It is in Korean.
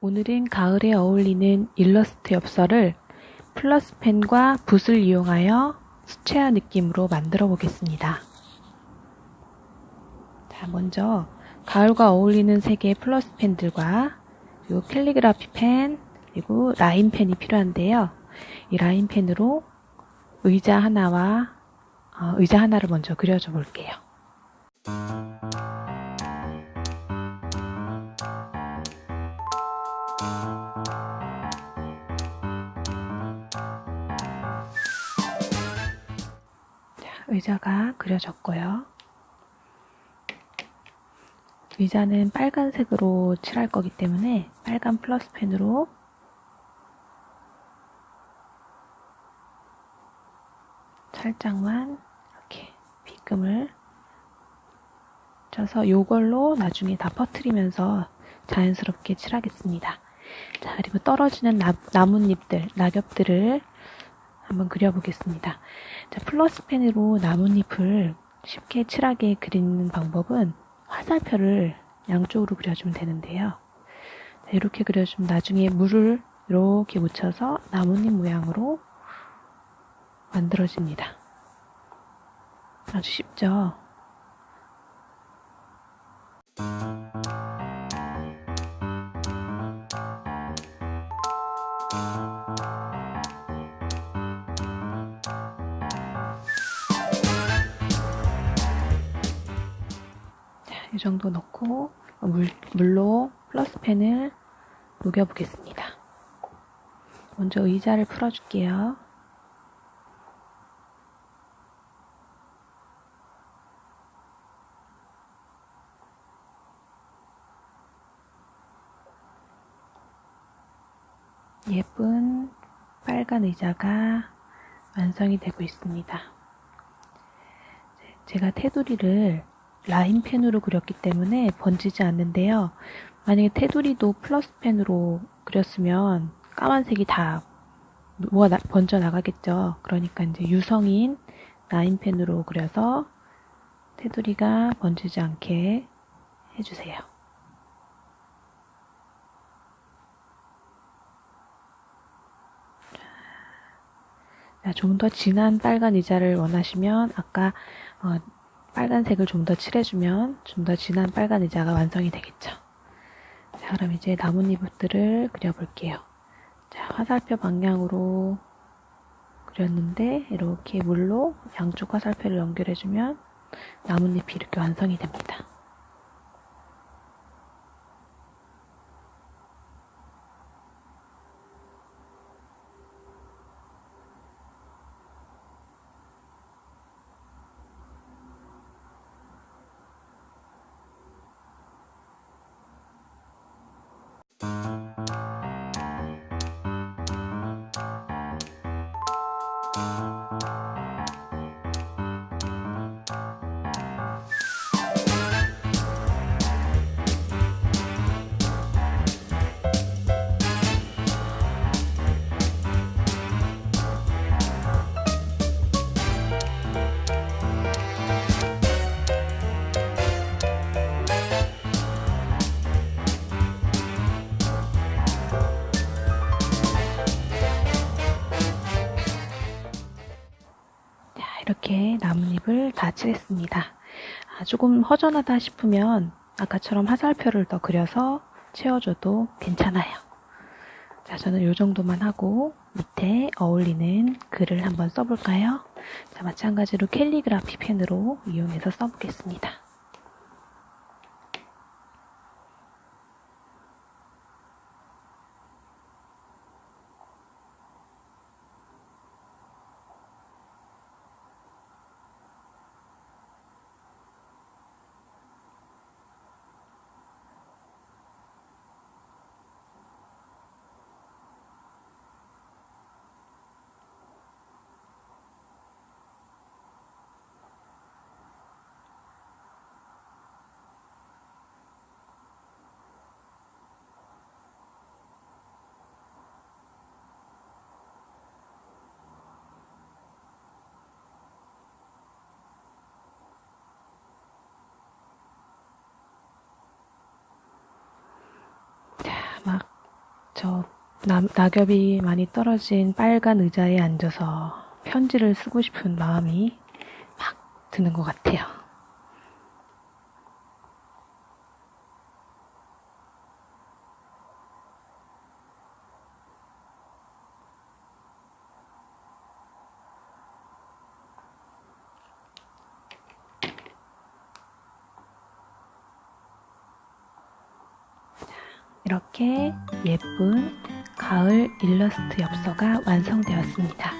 오늘은 가을에 어울리는 일러스트 엽서를 플러스펜과 붓을 이용하여 수채화 느낌으로 만들어 보겠습니다. 자, 먼저 가을과 어울리는 색의 플러스펜들과 그리고 캘리그라피 펜, 그리고 라인 펜이 필요한데요. 이 라인 펜으로 의자 하나와 어, 의자 하나를 먼저 그려줘 볼게요. 의자가 그려졌고요. 의자는 빨간색으로 칠할 거기 때문에 빨간 플러스 펜으로 살짝만 이렇게 빗금을 쳐서 이걸로 나중에 다 퍼트리면서 자연스럽게 칠하겠습니다. 자, 그리고 떨어지는 나, 나뭇잎들, 낙엽들을 한번 그려보겠습니다. 자, 플러스 펜으로 나뭇잎을 쉽게 칠하게 그리는 방법은 화살표를 양쪽으로 그려주면 되는데요. 자, 이렇게 그려주면 나중에 물을 이렇게 묻혀서 나뭇잎 모양으로 만들어집니다. 아주 쉽죠? 이 정도 넣고 물, 물로 플러스 펜을 녹여보겠습니다. 먼저 의자를 풀어줄게요. 예쁜 빨간 의자가 완성이 되고 있습니다. 제가 테두리를 라인펜으로 그렸기 때문에 번지지 않는데요. 만약에 테두리도 플러스펜으로 그렸으면 까만색이 다 뭐가 번져 나가겠죠. 그러니까 이제 유성인 라인펜으로 그려서 테두리가 번지지 않게 해주세요. 좀 더 진한 빨간 의자를 원하시면 아까 어, 빨간색을 좀 더 칠해주면 좀 더 진한 빨간 의자가 완성이 되겠죠. 자, 그럼 이제 나뭇잎들을 그려볼게요. 자, 화살표 방향으로 그렸는데 이렇게 물로 양쪽 화살표를 연결해주면 나뭇잎이 이렇게 완성이 됩니다. 이 다 칠했습니다. 아, 조금 허전하다 싶으면 아까처럼 화살표를 더 그려서 채워줘도 괜찮아요. 자, 저는 이 정도만 하고 밑에 어울리는 글을 한번 써볼까요? 자, 마찬가지로 캘리그라피 펜으로 이용해서 써보겠습니다. 저 나, 낙엽이 많이 떨어진 빨간 의자에 앉아서 편지를 쓰고 싶은 마음이 막 드는 것 같아요. 이렇게 예쁜 가을 일러스트 엽서가 완성되었습니다.